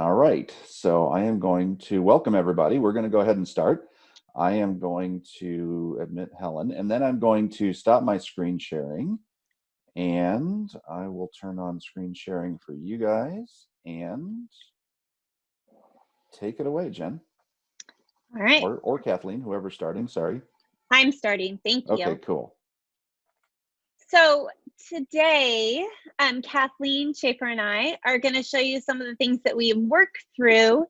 All right, so I am going to welcome everybody. We're going to go ahead and start. I am going to admit Helen, and then I'm going to stop my screen sharing, and I will turn on screen sharing for you guys, and take it away, Jen. All right. Or, or Kathleen, whoever's starting, sorry. I'm starting. Thank you. Okay, cool. So today, um, Kathleen Schaefer and I are going to show you some of the things that we work through.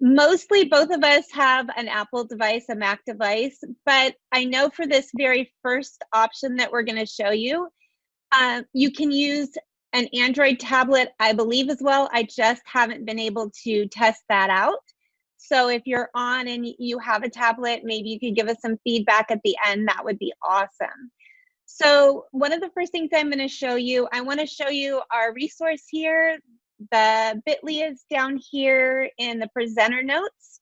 Mostly, both of us have an Apple device, a Mac device, but I know for this very first option that we're going to show you, uh, you can use an Android tablet, I believe, as well. I just haven't been able to test that out. So if you're on and you have a tablet, maybe you could give us some feedback at the end. That would be awesome. So one of the first things I'm going to show you, I want to show you our resource here. The bit.ly is down here in the presenter notes.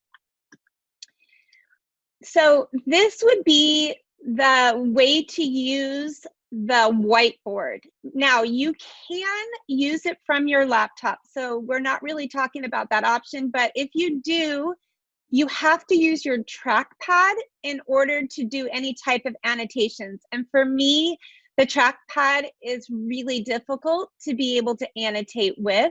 So this would be the way to use the whiteboard. Now you can use it from your laptop. So we're not really talking about that option, but if you do, you have to use your trackpad in order to do any type of annotations. And for me, the trackpad is really difficult to be able to annotate with.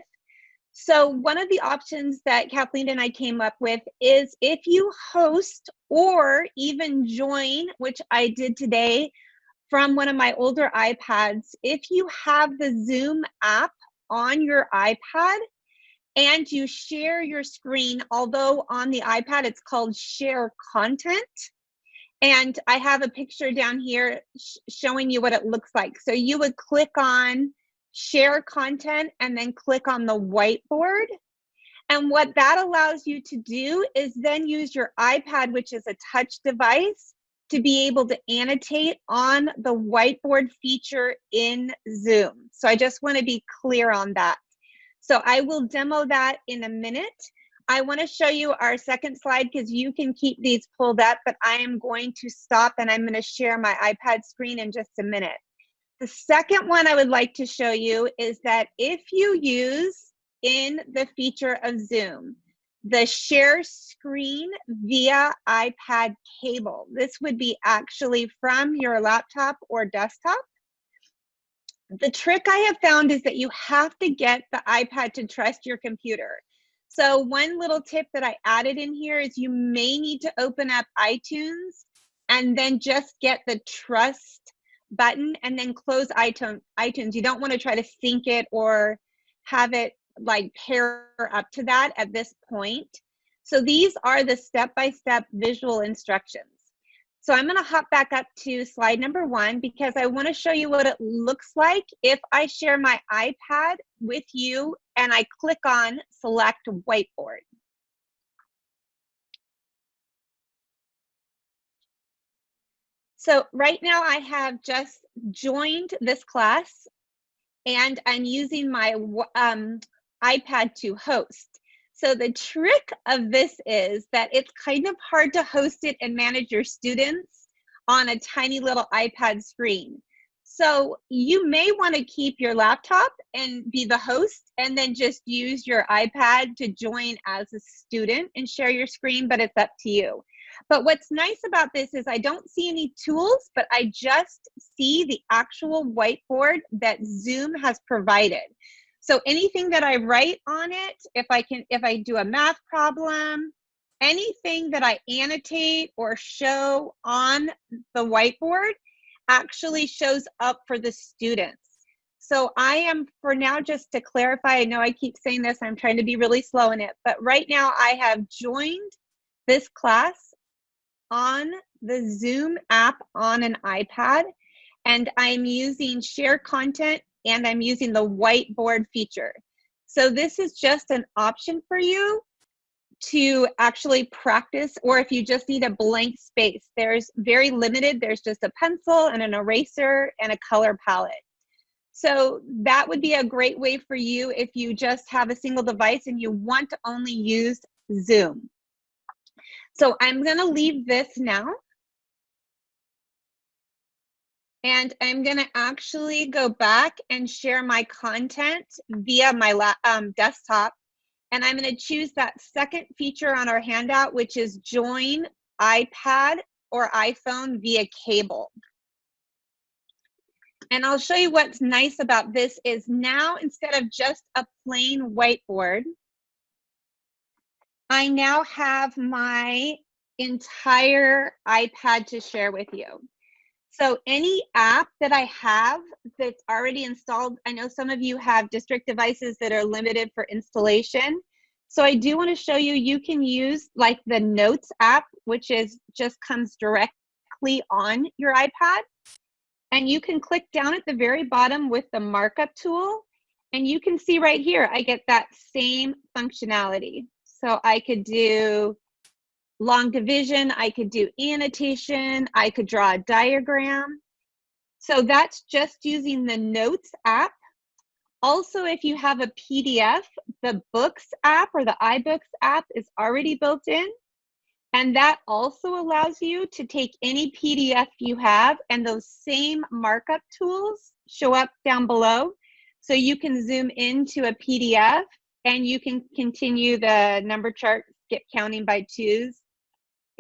So one of the options that Kathleen and I came up with is if you host or even join, which I did today from one of my older iPads, if you have the Zoom app on your iPad, and you share your screen, although on the iPad it's called share content. And I have a picture down here sh showing you what it looks like. So you would click on share content and then click on the whiteboard. And what that allows you to do is then use your iPad, which is a touch device, to be able to annotate on the whiteboard feature in Zoom. So I just want to be clear on that. So I will demo that in a minute. I want to show you our second slide because you can keep these pulled up, but I am going to stop and I'm going to share my iPad screen in just a minute. The second one I would like to show you is that if you use in the feature of Zoom, the share screen via iPad cable. This would be actually from your laptop or desktop the trick I have found is that you have to get the iPad to trust your computer. So one little tip that I added in here is you may need to open up iTunes and then just get the trust button and then close iTunes. You don't want to try to sync it or have it like pair up to that at this point. So these are the step-by-step -step visual instructions. So I'm gonna hop back up to slide number one because I wanna show you what it looks like if I share my iPad with you and I click on select whiteboard. So right now I have just joined this class and I'm using my um, iPad to host. So the trick of this is that it's kind of hard to host it and manage your students on a tiny little iPad screen. So you may want to keep your laptop and be the host and then just use your iPad to join as a student and share your screen, but it's up to you. But what's nice about this is I don't see any tools, but I just see the actual whiteboard that Zoom has provided. So anything that I write on it, if I can, if I do a math problem, anything that I annotate or show on the whiteboard actually shows up for the students. So I am, for now, just to clarify, I know I keep saying this, I'm trying to be really slow in it, but right now I have joined this class on the Zoom app on an iPad, and I'm using share content and I'm using the whiteboard feature. So this is just an option for you to actually practice, or if you just need a blank space, there's very limited, there's just a pencil and an eraser and a color palette. So that would be a great way for you if you just have a single device and you want to only use Zoom. So I'm gonna leave this now and I'm gonna actually go back and share my content via my um, desktop. And I'm gonna choose that second feature on our handout, which is join iPad or iPhone via cable. And I'll show you what's nice about this is now instead of just a plain whiteboard, I now have my entire iPad to share with you. So any app that I have that's already installed, I know some of you have district devices that are limited for installation. So I do want to show you, you can use like the Notes app, which is just comes directly on your iPad. And you can click down at the very bottom with the markup tool. And you can see right here, I get that same functionality. So I could do long division, I could do annotation, I could draw a diagram. So that's just using the Notes app. Also, if you have a PDF, the Books app or the iBooks app is already built in. And that also allows you to take any PDF you have and those same markup tools show up down below. So you can zoom into a PDF and you can continue the number chart, skip counting by twos.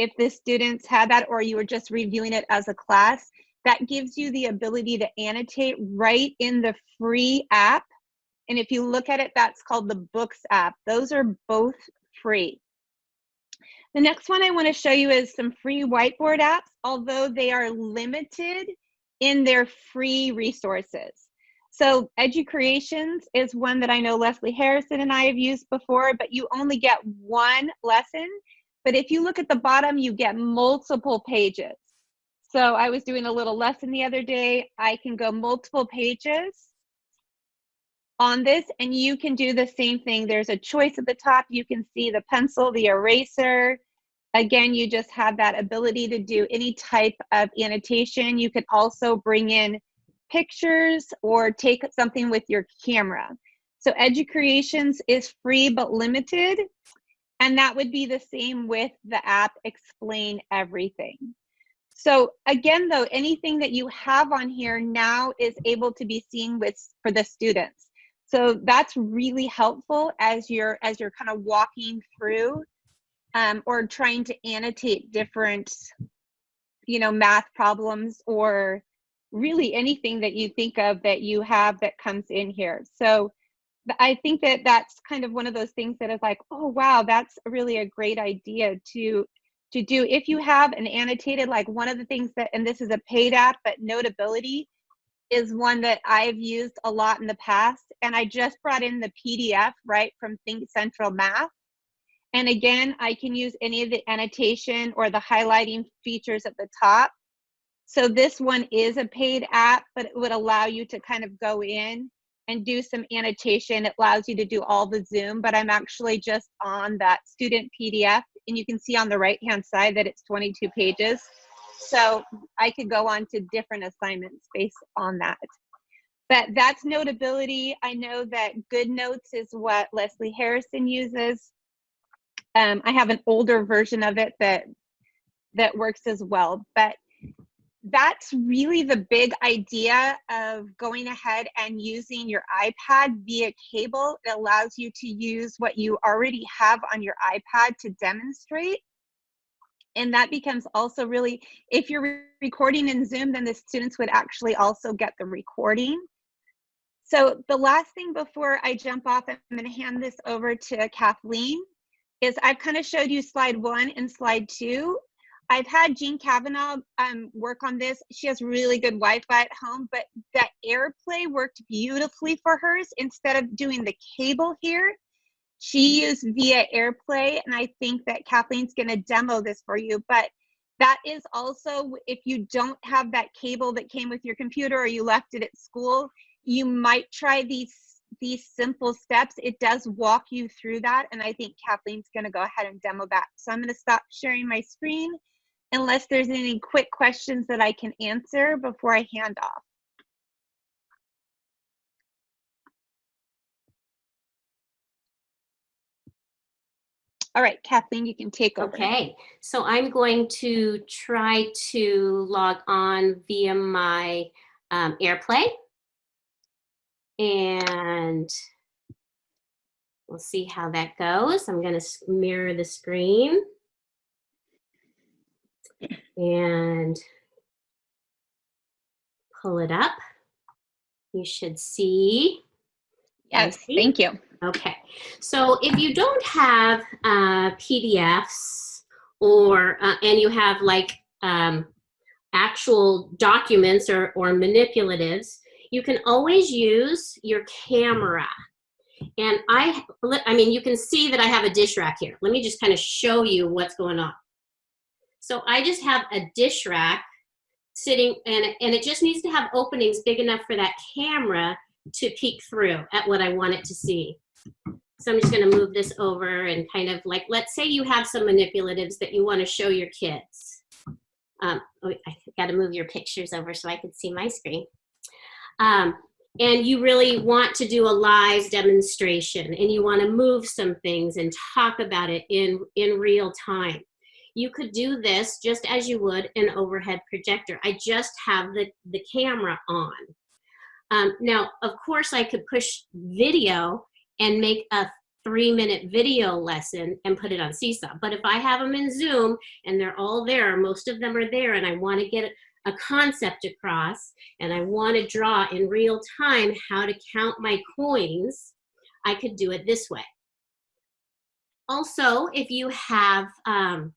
If the students had that or you were just reviewing it as a class, that gives you the ability to annotate right in the free app. And if you look at it, that's called the Books app. Those are both free. The next one I want to show you is some free whiteboard apps, although they are limited in their free resources. So EduCreations is one that I know Leslie Harrison and I have used before, but you only get one lesson. But if you look at the bottom, you get multiple pages. So I was doing a little lesson the other day. I can go multiple pages on this and you can do the same thing. There's a choice at the top. You can see the pencil, the eraser. Again, you just have that ability to do any type of annotation. You can also bring in pictures or take something with your camera. So EduCreations is free but limited. And that would be the same with the app Explain Everything. So again, though, anything that you have on here now is able to be seen with for the students. So that's really helpful as you're as you're kind of walking through um, or trying to annotate different, you know, math problems or really anything that you think of that you have that comes in here. So I think that that's kind of one of those things that is like, oh wow, that's really a great idea to to do. If you have an annotated, like one of the things that, and this is a paid app, but Notability is one that I've used a lot in the past. And I just brought in the PDF right from Think Central Math. And again, I can use any of the annotation or the highlighting features at the top. So this one is a paid app, but it would allow you to kind of go in and do some annotation. It allows you to do all the Zoom, but I'm actually just on that student PDF. And you can see on the right-hand side that it's 22 pages. So I could go on to different assignments based on that. But that's notability. I know that GoodNotes is what Leslie Harrison uses. Um, I have an older version of it that that works as well. But that's really the big idea of going ahead and using your iPad via cable. It allows you to use what you already have on your iPad to demonstrate. And that becomes also really if you're recording in zoom then the students would actually also get the recording. So the last thing before i jump off i'm going to hand this over to kathleen is i've kind of showed you slide one and slide two i've had jean kavanaugh um, work on this she has really good wi-fi at home but that airplay worked beautifully for hers instead of doing the cable here she used via AirPlay, and I think that Kathleen's going to demo this for you. But that is also, if you don't have that cable that came with your computer or you left it at school, you might try these these simple steps. It does walk you through that, and I think Kathleen's going to go ahead and demo that. So I'm going to stop sharing my screen unless there's any quick questions that I can answer before I hand off. All right, Kathleen, you can take over. Okay, so I'm going to try to log on via my um, AirPlay. And We'll see how that goes. I'm going to mirror the screen. And pull it up. You should see. Yes, thank you. Okay, so if you don't have uh, PDFs or, uh, and you have like um, actual documents or, or manipulatives, you can always use your camera. And I, I mean, you can see that I have a dish rack here. Let me just kind of show you what's going on. So I just have a dish rack sitting, and, and it just needs to have openings big enough for that camera to peek through at what I want it to see. So I'm just gonna move this over and kind of like, let's say you have some manipulatives that you wanna show your kids. Um, oh, I gotta move your pictures over so I can see my screen. Um, and you really want to do a live demonstration and you wanna move some things and talk about it in, in real time. You could do this just as you would an overhead projector. I just have the, the camera on. Um, now, of course, I could push video and make a three minute video lesson and put it on Seesaw. But if I have them in Zoom and they're all there, most of them are there, and I want to get a concept across and I want to draw in real time how to count my coins, I could do it this way. Also, if you have um,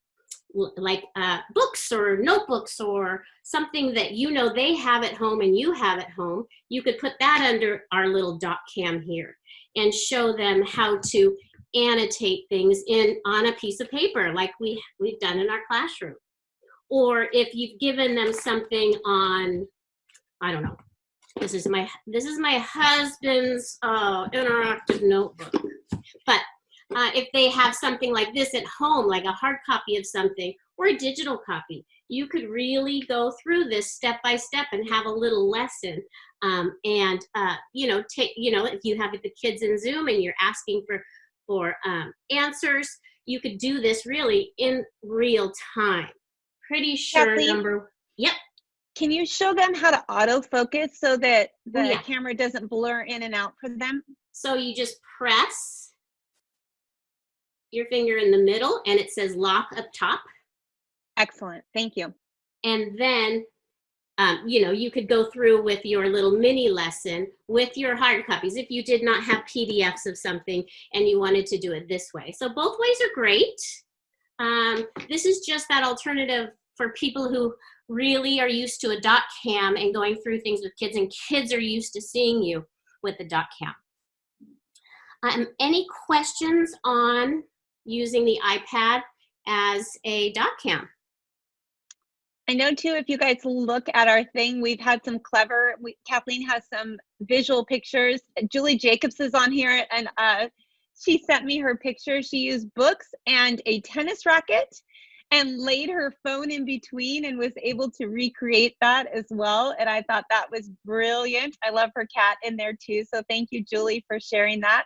like uh, books or notebooks or something that you know they have at home and you have at home, you could put that under our little doc cam here and show them how to annotate things in on a piece of paper like we, we've done in our classroom. Or if you've given them something on, I don't know, this is my, this is my husband's uh, interactive notebook. But uh, if they have something like this at home, like a hard copy of something or a digital copy, you could really go through this step by step and have a little lesson. Um, and, uh, you know, take, you know, if you have the kids in Zoom and you're asking for, for um, answers, you could do this really in real time. Pretty sure Kathleen? number, yep. Can you show them how to autofocus so that the Oh, yeah. camera doesn't blur in and out for them? So you just press your finger in the middle and it says lock up top. Excellent, thank you. and then um, you know you could go through with your little mini lesson with your hard copies if you did not have pdfs of something and you wanted to do it this way so both ways are great um, this is just that alternative for people who really are used to a doc cam and going through things with kids and kids are used to seeing you with the doc cam um, any questions on using the ipad as a doc cam I know too, if you guys look at our thing, we've had some clever, we, Kathleen has some visual pictures. Julie Jacobs is on here and uh, she sent me her picture. She used books and a tennis racket and laid her phone in between and was able to recreate that as well. And I thought that was brilliant. I love her cat in there too. So thank you, Julie, for sharing that.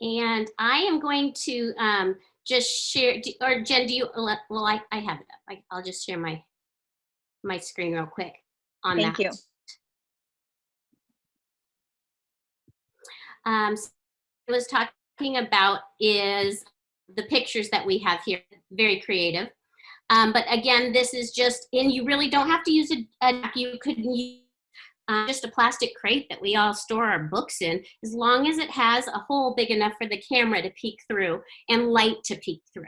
And I am going to um, just share, or Jen, do you, well, I, I have it up. I, I'll just share my, my screen real quick on Thank that. you. Um, so I was talking about is the pictures that we have here, very creative. Um, but again, this is just, and you really don't have to use a, a you could use uh, just a plastic crate that we all store our books in, as long as it has a hole big enough for the camera to peek through and light to peek through.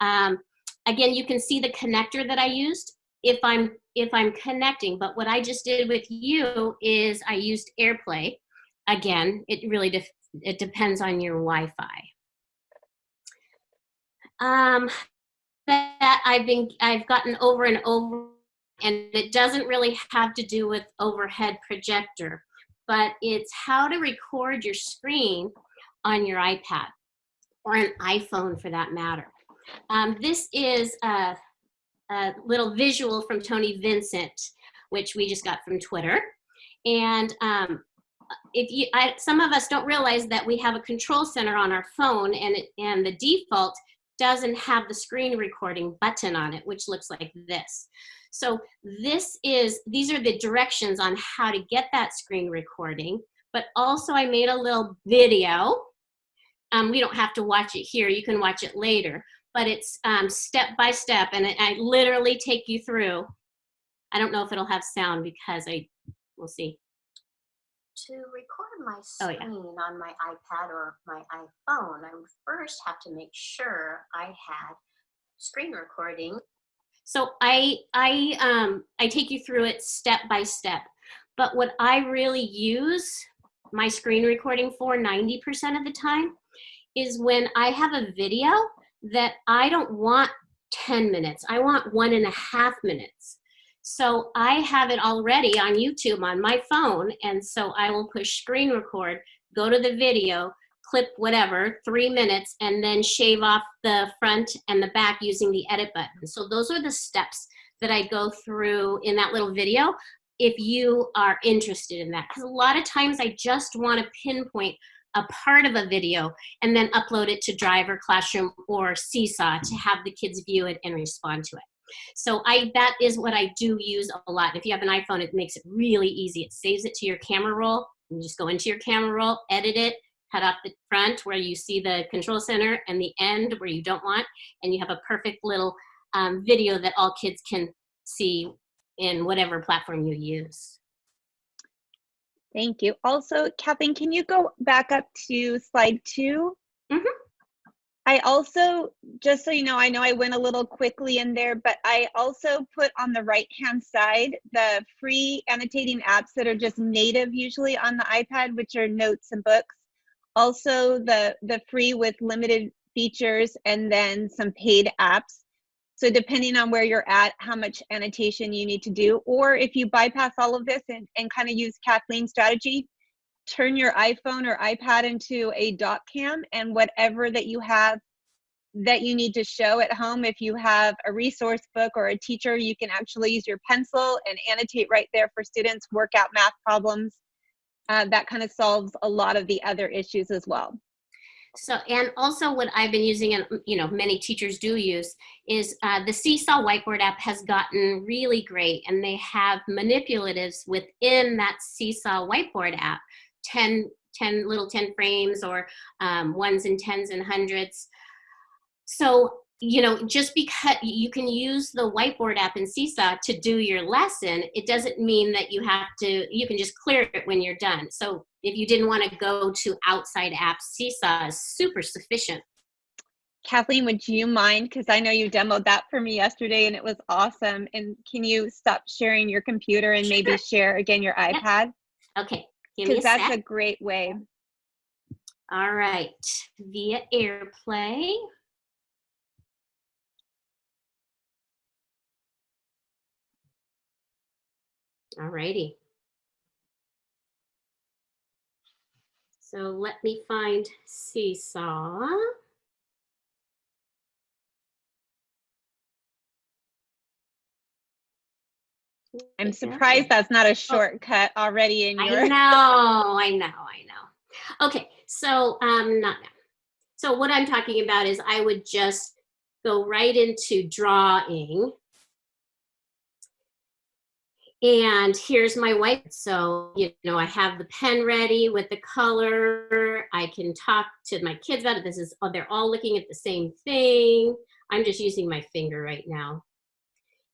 Um, again, you can see the connector that I used if I'm if I'm connecting. But what I just did with you is I used AirPlay. Again, it really it depends on your Wi-Fi. Um, that I've been I've gotten over and over and it doesn't really have to do with overhead projector, but it's how to record your screen on your iPad or an iPhone for that matter. Um, this is a, a little visual from Tony Vincent, which we just got from Twitter. And um, if you, I, some of us don't realize that we have a control center on our phone and, and the default doesn't have the screen recording button on it, which looks like this. So this is, these are the directions on how to get that screen recording. but also I made a little video. Um, we don't have to watch it here. You can watch it later, but it's um, step by step, and I, I literally take you through. I don't know if it'll have sound because I, we'll see. To record my Oh, screen yeah. on my iPad or my iPhone, I would first have to make sure I had screen recording. So I I um I take you through it step by step. But what I really use my screen recording for 90% of the time is when I have a video that I don't want 10 minutes. I want one and a half minutes. So I have it already on YouTube on my phone. And so I will push screen record, go to the video, clip whatever, three minutes, and then shave off the front and the back using the edit button. So those are the steps that I go through in that little video if you are interested in that. Because a lot of times I just want to pinpoint a part of a video and then upload it to Drive or Classroom or Seesaw to have the kids view it and respond to it. So I that is what I do use a lot. If you have an iPhone, it makes it really easy. It saves it to your camera roll. You just go into your camera roll, edit it, cut off the front where you see the control center and the end where you don't want, and you have a perfect little um, video that all kids can see in whatever platform you use. Thank you. Also, Kathleen, can you go back up to slide 2 Mhm. I also, just so you know, I know I went a little quickly in there, but I also put on the right-hand side the free annotating apps that are just native usually on the iPad, which are notes and books. Also, the the free with limited features, and then some paid apps. So depending on where you're at, how much annotation you need to do, or if you bypass all of this and, and kind of use Kathleen's strategy, turn your iPhone or iPad into a doc cam and whatever that you have that you need to show at home, if you have a resource book or a teacher, you can actually use your pencil and annotate right there for students, work out math problems. Uh, that kind of solves a lot of the other issues as well. So, and also what I've been using, and you know, many teachers do use, is uh, the Seesaw Whiteboard app has gotten really great, and they have manipulatives within that Seesaw Whiteboard app, 10, 10 little 10 frames or um, ones and tens and hundreds. So, you know, just because you can use the whiteboard app in Seesaw to do your lesson, it doesn't mean that you have to, you can just clear it when you're done. So if you didn't want to go to outside apps, Seesaw is super sufficient. Kathleen, would you mind? Because I know you demoed that for me yesterday and it was awesome. And can you stop sharing your computer and maybe share again your iPad? Okay, give me a Because that's sec. a great way. All right, via AirPlay. All righty. So let me find Seesaw. I'm surprised that's not a shortcut already in your. I know, I know, I know. Okay, so um, not now. So what I'm talking about is I would just go right into drawing. And here's my white. So, you know, I have the pen ready with the color. I can talk to my kids about it. This is, oh, they're all looking at the same thing. I'm just using my finger right now.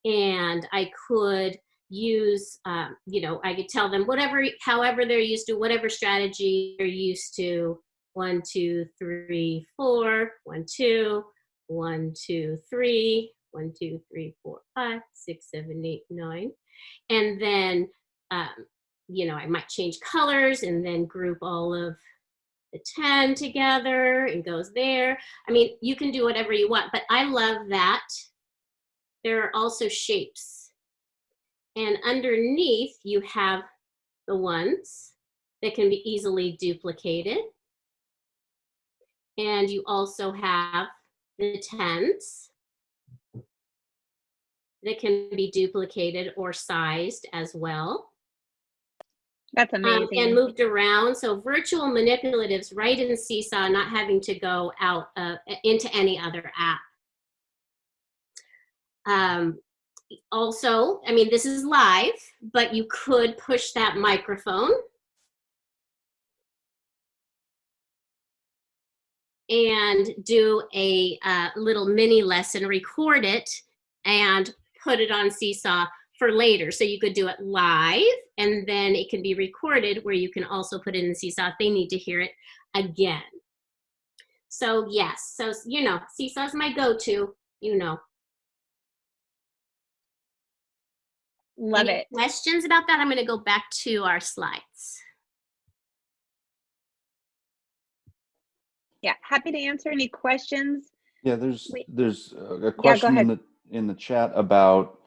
And I could use, um, you know, I could tell them whatever, however they're used to, whatever strategy they're used to. One, two, three, four, one, two, one, two, three, one, two, three, four, five, six, seven, eight, nine. And then, um, you know, I might change colors and then group all of the 10 together and goes there. I mean, you can do whatever you want, but I love that. There are also shapes. And underneath you have the ones that can be easily duplicated. And you also have the tens that can be duplicated or sized as well. That's Um, amazing. and moved around. So virtual manipulatives right in Seesaw, not having to go out uh, into any other app. Um, also, I mean, this is live, but you could push that microphone. and do a uh, little mini lesson, record it, and put it on Seesaw for later. So you could do it live, and then it can be recorded where you can also put it in Seesaw if they need to hear it again. So yes, so you know, Seesaw's my go-to, you know. Love Any it. Questions about that? I'm gonna go back to our slides. Yeah, happy to answer any questions. Yeah, there's Wait. there's uh, a question in the in the chat about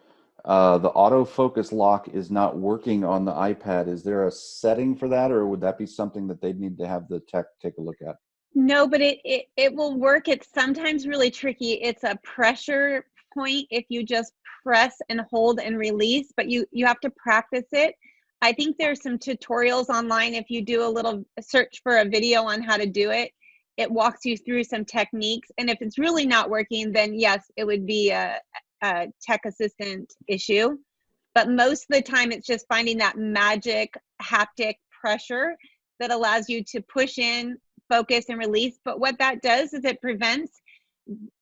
uh, the autofocus lock is not working on the iPad. Is there a setting for that, or would that be something that they'd need to have the tech take a look at? No, but it, it it will work. It's sometimes really tricky. It's a pressure point if you just press and hold and release, but you you have to practice it. I think there's some tutorials online if you do a little search for a video on how to do it. It walks you through some techniques and if it's really not working then yes, it would be a, a tech assistant issue. But most of the time it's just finding that magic haptic pressure that allows you to push in focus and release. But what that does is it prevents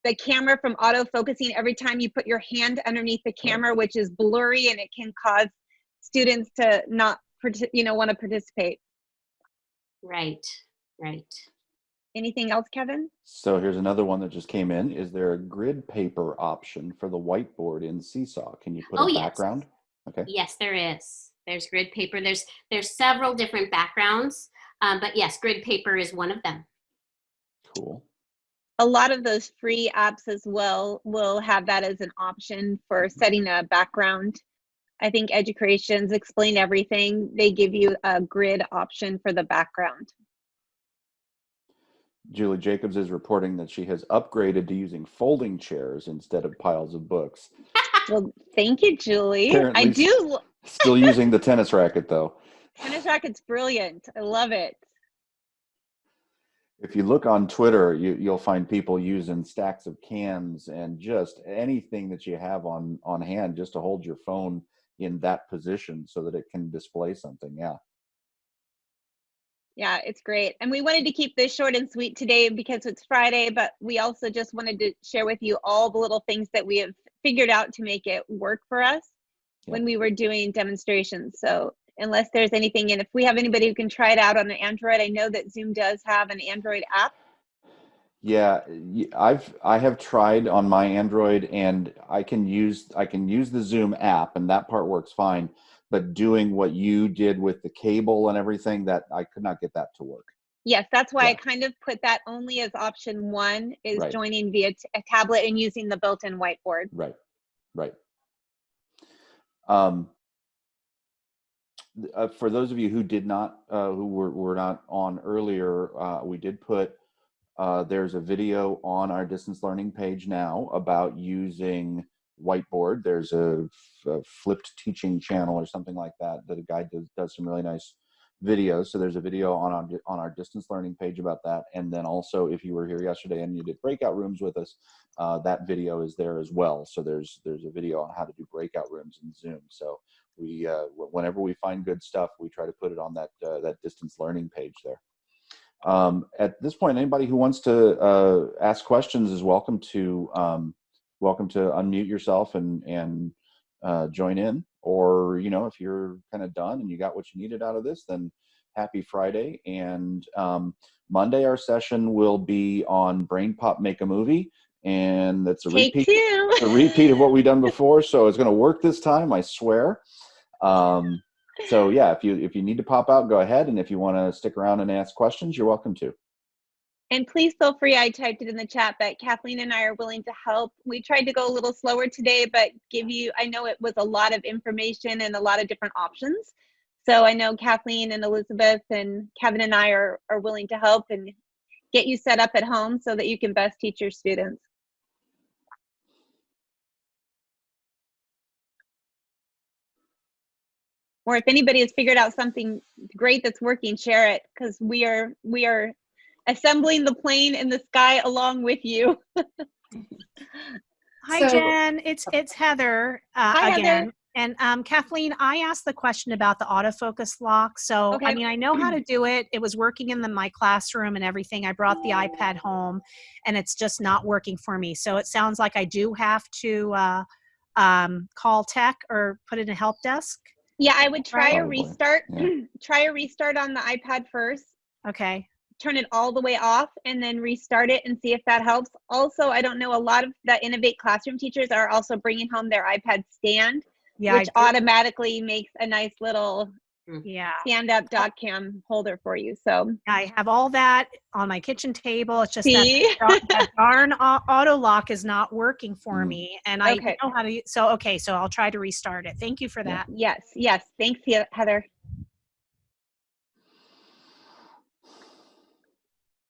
the camera from auto focusing every time you put your hand underneath the camera, which is blurry and it can cause students to not, you know, want to participate. Right, right. Anything else, Kevin? So here's another one that just came in. Is there a grid paper option for the whiteboard in Seesaw? Can you put Oh, a yes. background? Okay. Yes, there is. There's grid paper. There's there's several different backgrounds, um, but yes, grid paper is one of them. Cool. A lot of those free apps as well will have that as an option for mm-hmm. setting a background. I think Educations explain everything. They give you a grid option for the background. Julie Jacobs is reporting that she has upgraded to using folding chairs instead of piles of books. Well, thank you, Julie. I do. Still using the tennis racket though. Tennis racket's brilliant. I love it. If you look on Twitter, you, you'll find people using stacks of cans and just anything that you have on on hand just to hold your phone in that position so that it can display something. Yeah. Yeah, it's great. And we wanted to keep this short and sweet today because it's Friday, but we also just wanted to share with you all the little things that we have figured out to make it work for us Yeah. when we were doing demonstrations. So unless there's anything, and if we have anybody who can try it out on an Android, I know that Zoom does have an Android app. Yeah, I've I have tried on my Android and I can use I can use the Zoom app and that part works fine. But doing what you did with the cable and everything, that I could not get that to work. Yes, that's why I kind of put that only as option one is Right. joining via t- a tablet and using the built-in whiteboard. Right, right. Um, uh, for those of you who did not, uh, who were, were not on earlier, uh, we did put, uh, there's a video on our distance learning page now about using whiteboard. There's a flipped teaching channel or something like that, that a guy does, does some really nice videos. So there's a video on our, on our distance learning page about that. And then also, if you were here yesterday and you did breakout rooms with us, uh, that video is there as well. So there's there's a video on how to do breakout rooms in Zoom. So we uh, whenever we find good stuff, we try to put it on that uh, that distance learning page there. Um, at this point, anybody who wants to uh, ask questions is welcome to um, welcome to unmute yourself and and uh, join in. Or you know, if you're kind of done and you got what you needed out of this, then happy Friday. And um, Monday, our session will be on BrainPOP Make a Movie, and that's a Take repeat a repeat of what we've done before, so it's going to work this time, I swear. Um, so yeah, if you if you need to pop out, go ahead, and if you want to stick around and ask questions, you're welcome to. And please feel free. I typed it in the chat, but Kathleen and I are willing to help. We tried to go a little slower today, but give you, I know it was a lot of information and a lot of different options. So I know Kathleen and Elizabeth and Kevin and I are, are willing to help and get you set up at home so that you can best teach your students. Or if anybody has figured out something great that's working, share it because we are we are assembling the plane in the sky along with you. Hi, So- Jen. It's it's Heather uh, Hi, Heather. again. And um, Kathleen, I asked the question about the autofocus lock. So, Okay. I mean, I know how to do it. It was working in the, my classroom and everything. I brought the iPad home and it's just not working for me. So it sounds like I do have to uh, um, call tech or put it in a help desk. Yeah, I would try a restart. yeah. try a restart on the iPad first. Okay. Turn it all the way off and then restart it and see if that helps. Also, I don't know, a lot of the Innovate Classroom teachers are also bringing home their iPad stand, Yeah. Which automatically makes a nice little yeah. stand up doc cam holder for you. So, I have all that on my kitchen table. It's just see? that, that darn auto lock is not working for Mm. me. And I Okay. know how to, so, okay. So I'll try to restart it. Thank you for that. yes, yes. Thanks, Heather.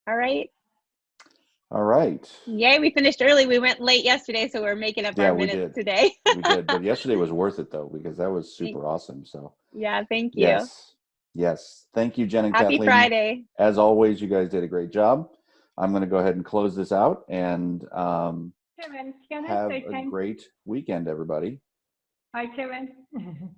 All right. All right. Yay, we finished early. We went late yesterday, so we're making up Yeah, our we minutes did. today. We did, but yesterday was worth it though because that was super awesome. So yeah, thank you. yes, yes. Thank you, Jen and Happy Kathleen. Friday. As always, you guys did a great job. I'm going to go ahead and close this out and um, Kevin, can I have say a thank great weekend, everybody. Hi, Kevin.